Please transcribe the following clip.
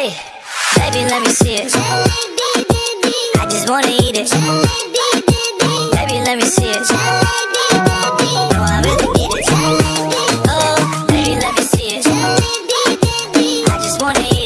Hey, baby, let me see it. I just wanna eat it. Baby, let me see it. I it. Oh, baby, let me see it. I just wanna eat it.